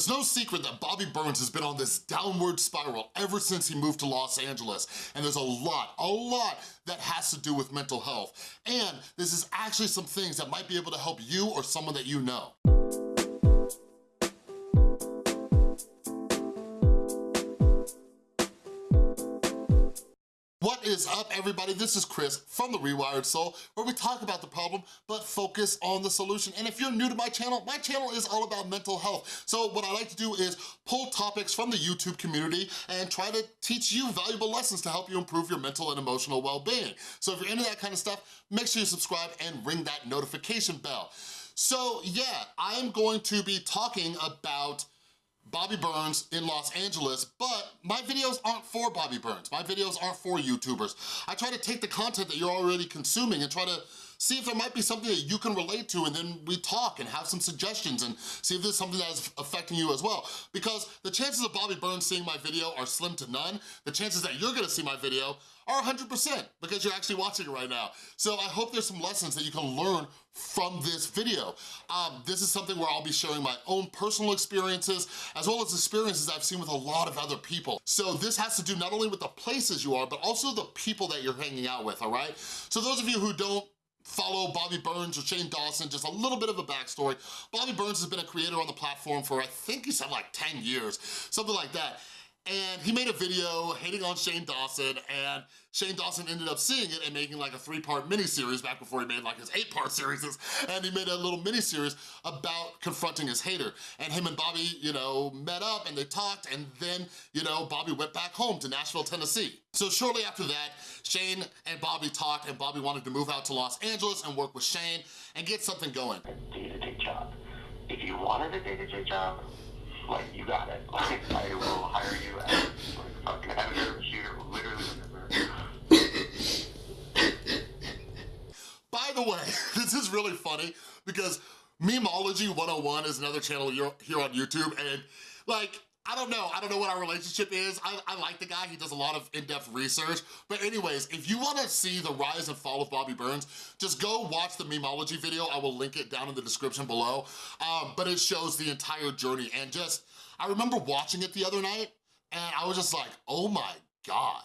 It's no secret that Bobby Burns has been on this downward spiral ever since he moved to Los Angeles, and there's a lot, a lot that has to do with mental health. And this is actually some things that might be able to help you or someone that you know. What is up, everybody? This is Chris from The Rewired Soul, where we talk about the problem, but focus on the solution. And if you're new to my channel, my channel is all about mental health. So what I like to do is pull topics from the YouTube community and try to teach you valuable lessons to help you improve your mental and emotional well-being. So if you're into that kind of stuff, make sure you subscribe and ring that notification bell. So yeah, I'm going to be talking about Bobby Burns in Los Angeles, but my videos aren't for Bobby Burns. My videos aren't for YouTubers. I try to take the content that you're already consuming and try to see if there might be something that you can relate to and then we talk and have some suggestions and see if there's something that is affecting you as well. Because the chances of Bobby Burns seeing my video are slim to none. The chances that you're gonna see my video are 100% because you're actually watching it right now. So I hope there's some lessons that you can learn from this video. Um, this is something where I'll be sharing my own personal experiences as well as experiences I've seen with a lot of other people. So this has to do not only with the places you are, but also the people that you're hanging out with, all right? So those of you who don't follow Bobby Burns or Shane Dawson, just a little bit of a backstory. Bobby Burns has been a creator on the platform for, I think he said like 10 years, something like that and he made a video hating on Shane Dawson, and Shane Dawson ended up seeing it and making like a three-part mini-series back before he made like his eight-part series, and he made a little mini-series about confronting his hater. And him and Bobby, you know, met up and they talked, and then, you know, Bobby went back home to Nashville, Tennessee. So shortly after that, Shane and Bobby talked, and Bobby wanted to move out to Los Angeles and work with Shane and get something going. Day-to-day job. If you wanted a day-to-day job, like, you got it. Like, I will hire you as, like, fucking editor, shooter, literally remember. By the way, this is really funny because Memology 101 is another channel here on YouTube, and, like, I don't know. I don't know what our relationship is. I, I like the guy. He does a lot of in-depth research. But anyways, if you wanna see the rise and fall of Bobby Burns, just go watch the Memology video. I will link it down in the description below. Um, but it shows the entire journey. And just, I remember watching it the other night, and I was just like, oh my God.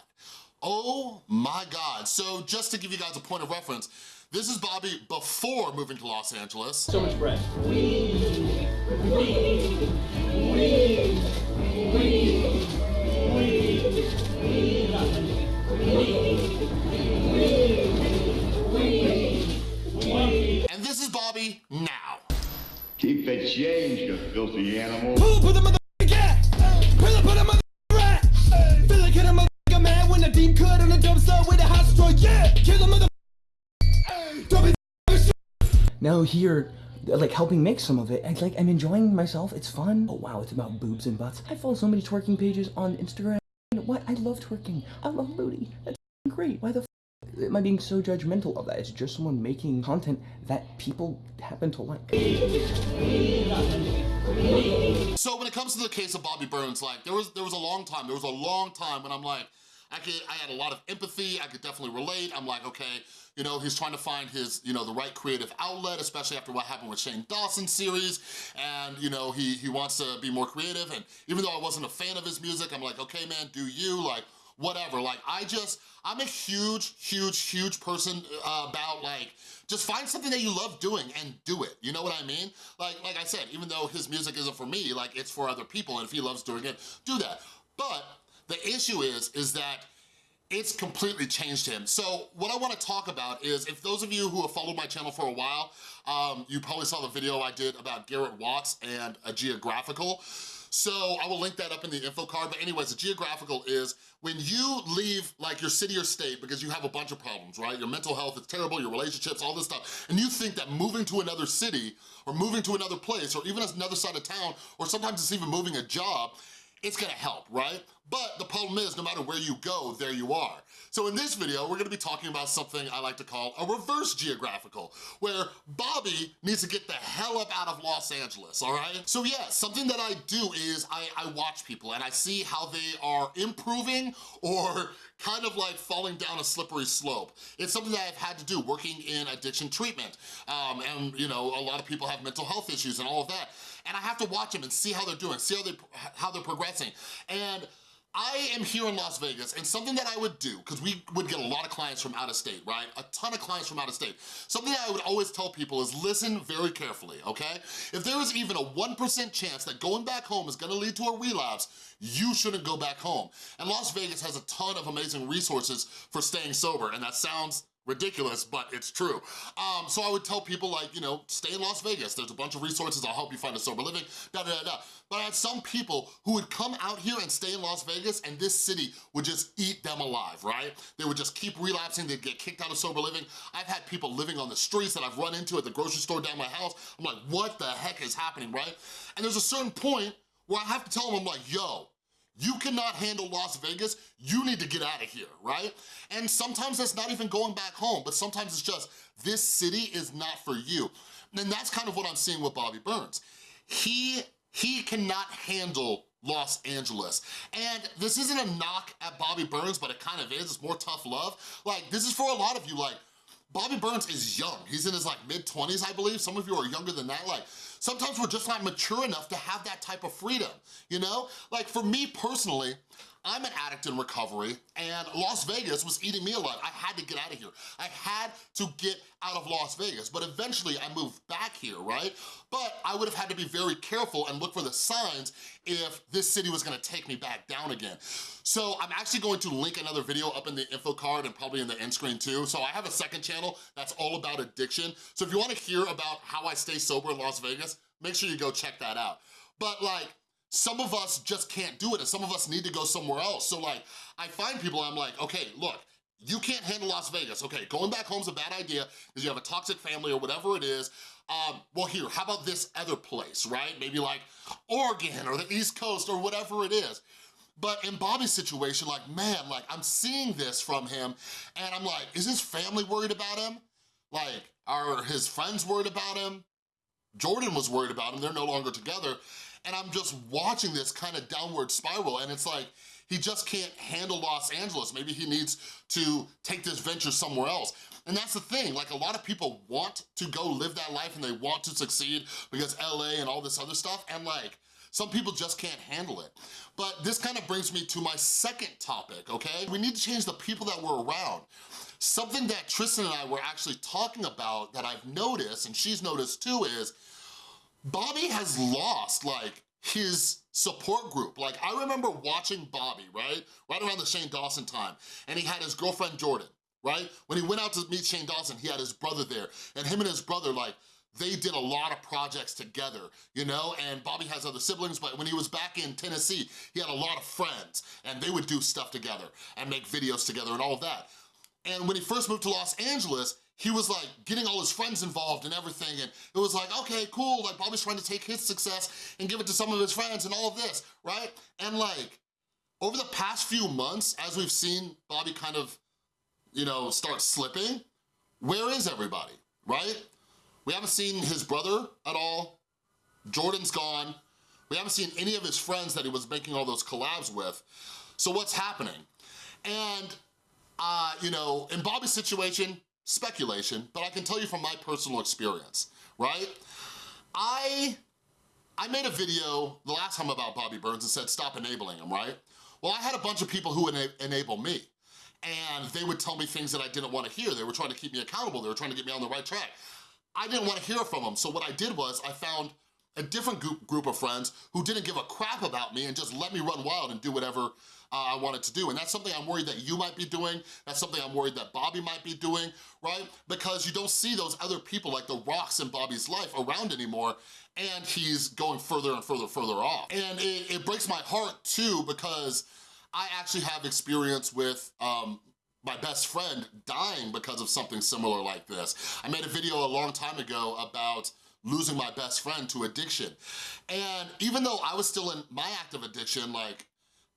Oh my God. So just to give you guys a point of reference, this is Bobby before moving to Los Angeles. So much bread. We, we, now here like helping make some of it. And like I'm enjoying myself. It's fun. Oh wow, it's about boobs and butts. I follow so many twerking pages on Instagram. What? I love twerking. I love booty. That's great. Why the am I being so judgmental of that? It's just someone making content that people happen to like. So when it comes to the case of Bobby Burns, like there was there was a long time, there was a long time when I'm like, I could I had a lot of empathy, I could definitely relate. I'm like, okay, you know, he's trying to find his, you know, the right creative outlet, especially after what happened with Shane Dawson series. And, you know, he, he wants to be more creative. And even though I wasn't a fan of his music, I'm like, okay, man, do you, like, whatever. Like, I just, I'm a huge, huge, huge person uh, about, like, just find something that you love doing and do it. You know what I mean? Like, like I said, even though his music isn't for me, like, it's for other people. And if he loves doing it, do that. But the issue is, is that it's completely changed him. So what I wanna talk about is, if those of you who have followed my channel for a while, um, you probably saw the video I did about Garrett Watts and a geographical. So I will link that up in the info card, but anyways, a geographical is when you leave like your city or state because you have a bunch of problems, right? Your mental health is terrible, your relationships, all this stuff, and you think that moving to another city or moving to another place or even another side of town, or sometimes it's even moving a job, it's gonna help, right? But the problem is, no matter where you go, there you are. So in this video, we're gonna be talking about something I like to call a reverse geographical, where Bobby needs to get the hell up out of Los Angeles, all right? So yeah, something that I do is I, I watch people and I see how they are improving or kind of like falling down a slippery slope. It's something that I've had to do working in addiction treatment. Um, and you know, a lot of people have mental health issues and all of that. And I have to watch them and see how they're doing, see how, they, how they're progressing. And I am here in Las Vegas and something that I would do, because we would get a lot of clients from out of state, right? A ton of clients from out of state. Something I would always tell people is listen very carefully, okay? If there is even a 1% chance that going back home is gonna lead to a relapse, you shouldn't go back home. And Las Vegas has a ton of amazing resources for staying sober, and that sounds ridiculous, but it's true. Um, so I would tell people like, you know, stay in Las Vegas. There's a bunch of resources. I'll help you find a sober living, da da da da. But I had some people who would come out here and stay in Las Vegas and this city would just eat them alive, right? They would just keep relapsing. They'd get kicked out of sober living. I've had people living on the streets that I've run into at the grocery store down my house. I'm like, what the heck is happening, right? And there's a certain point where I have to tell them, I'm like, yo, you cannot handle Las Vegas, you need to get out of here, right? And sometimes that's not even going back home, but sometimes it's just, this city is not for you. And that's kind of what I'm seeing with Bobby Burns. He, he cannot handle Los Angeles. And this isn't a knock at Bobby Burns, but it kind of is, it's more tough love. Like, this is for a lot of you, like, Bobby Burns is young. He's in his like mid-20s, I believe. Some of you are younger than that. Like, sometimes we're just not mature enough to have that type of freedom, you know? Like for me personally, I'm an addict in recovery and Las Vegas was eating me alive. I had to get out of here. I had to get out of Las Vegas, but eventually I moved back here, right? But I would have had to be very careful and look for the signs if this city was gonna take me back down again. So I'm actually going to link another video up in the info card and probably in the end screen too. So I have a second channel that's all about addiction. So if you wanna hear about how I stay sober in Las Vegas, make sure you go check that out. But like, some of us just can't do it and some of us need to go somewhere else. So like, I find people, I'm like, okay, look, you can't handle Las Vegas. Okay, going back home's a bad idea because you have a toxic family or whatever it is. Um, well here, how about this other place, right? Maybe like Oregon or the East Coast or whatever it is. But in Bobby's situation, like, man, like I'm seeing this from him and I'm like, is his family worried about him? Like, are his friends worried about him? Jordan was worried about him, they're no longer together and I'm just watching this kind of downward spiral and it's like, he just can't handle Los Angeles. Maybe he needs to take this venture somewhere else. And that's the thing, like a lot of people want to go live that life and they want to succeed because LA and all this other stuff and like, some people just can't handle it. But this kind of brings me to my second topic, okay? We need to change the people that we're around. Something that Tristan and I were actually talking about that I've noticed, and she's noticed too, is Bobby has lost like his support group. Like I remember watching Bobby, right? Right around the Shane Dawson time. And he had his girlfriend Jordan, right? When he went out to meet Shane Dawson, he had his brother there. And him and his brother, like, they did a lot of projects together, you know? And Bobby has other siblings, but when he was back in Tennessee, he had a lot of friends and they would do stuff together and make videos together and all of that. And when he first moved to Los Angeles, he was like getting all his friends involved and everything and it was like, okay, cool, like Bobby's trying to take his success and give it to some of his friends and all of this, right? And like, over the past few months, as we've seen Bobby kind of, you know, start slipping, where is everybody, right? We haven't seen his brother at all. Jordan's gone. We haven't seen any of his friends that he was making all those collabs with. So what's happening? And, uh, you know, in Bobby's situation, speculation, but I can tell you from my personal experience, right? I, I made a video the last time about Bobby Burns and said, stop enabling him, right? Well, I had a bunch of people who ena enable me and they would tell me things that I didn't wanna hear. They were trying to keep me accountable. They were trying to get me on the right track. I didn't wanna hear from them. So what I did was I found a different group, of friends who didn't give a crap about me and just let me run wild and do whatever uh, I wanted to do. And that's something I'm worried that you might be doing. That's something I'm worried that Bobby might be doing, right? Because you don't see those other people like the rocks in Bobby's life around anymore and he's going further and further, further off. And it, it breaks my heart too because I actually have experience with um, my best friend dying because of something similar like this. I made a video a long time ago about losing my best friend to addiction. And even though I was still in my active addiction, like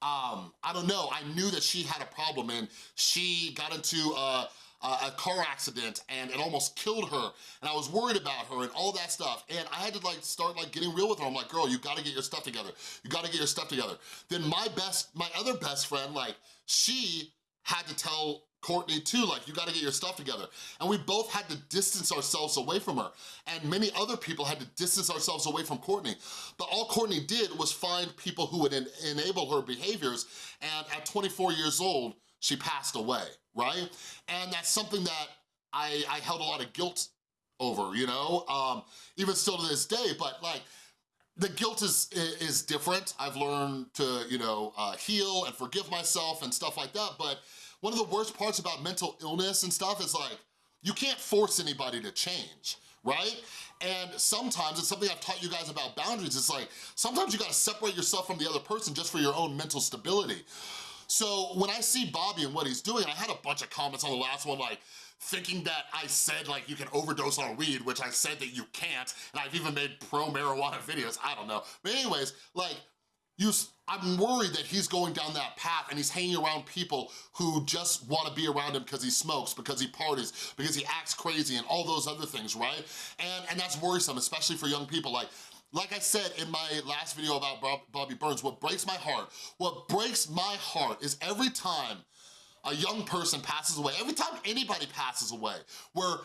um, I don't know, I knew that she had a problem and she got into a, a, car accident and it almost killed her and I was worried about her and all that stuff and I had to like start like getting real with her. I'm like, girl, you gotta get your stuff together. You gotta get your stuff together. Then my best, my other best friend, like she had to tell Courtney too, like you gotta get your stuff together. And we both had to distance ourselves away from her. And many other people had to distance ourselves away from Courtney. But all Courtney did was find people who would en enable her behaviors. And at 24 years old, she passed away, right? And that's something that I, I held a lot of guilt over, you know? Um, even still to this day, but like, the guilt is is different. I've learned to, you know, uh, heal and forgive myself and stuff like that, but one of the worst parts about mental illness and stuff is like, you can't force anybody to change, right? And sometimes, it's something I've taught you guys about boundaries, it's like, sometimes you gotta separate yourself from the other person just for your own mental stability. So when I see Bobby and what he's doing, I had a bunch of comments on the last one like, thinking that I said like you can overdose on weed, which I said that you can't, and I've even made pro-marijuana videos, I don't know. But anyways, like, you, I'm worried that he's going down that path and he's hanging around people who just wanna be around him because he smokes, because he parties, because he acts crazy and all those other things, right? And, and that's worrisome, especially for young people. Like, like I said in my last video about Bob, Bobby Burns, what breaks my heart, what breaks my heart is every time a young person passes away, every time anybody passes away, where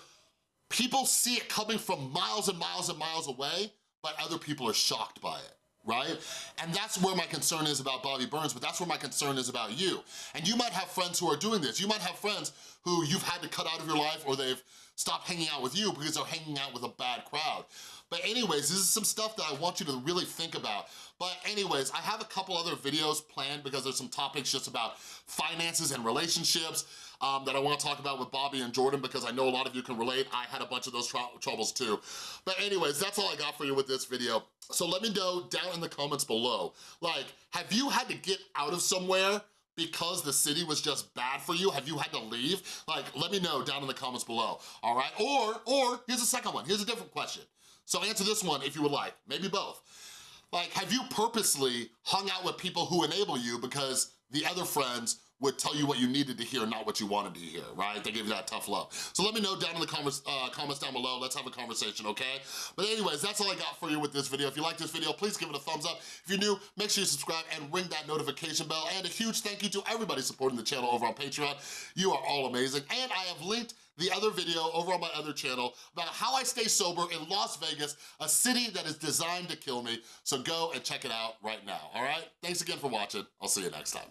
people see it coming from miles and miles and miles away, but other people are shocked by it right? And that's where my concern is about Bobby Burns, but that's where my concern is about you. And you might have friends who are doing this. You might have friends who you've had to cut out of your life or they've stopped hanging out with you because they're hanging out with a bad crowd. But anyways, this is some stuff that I want you to really think about. But anyways, I have a couple other videos planned because there's some topics just about finances and relationships, um, that I wanna talk about with Bobby and Jordan because I know a lot of you can relate. I had a bunch of those tr troubles too. But anyways, that's all I got for you with this video. So let me know down in the comments below, like, have you had to get out of somewhere because the city was just bad for you? Have you had to leave? Like, let me know down in the comments below, all right? Or, or, here's a second one, here's a different question. So answer this one if you would like, maybe both. Like, have you purposely hung out with people who enable you because the other friends would tell you what you needed to hear, not what you wanted to hear, right? They give you that tough love. So let me know down in the comments, uh, comments down below. Let's have a conversation, okay? But anyways, that's all I got for you with this video. If you like this video, please give it a thumbs up. If you're new, make sure you subscribe and ring that notification bell. And a huge thank you to everybody supporting the channel over on Patreon. You are all amazing. And I have linked the other video over on my other channel about how I stay sober in Las Vegas, a city that is designed to kill me. So go and check it out right now, all right? Thanks again for watching. I'll see you next time.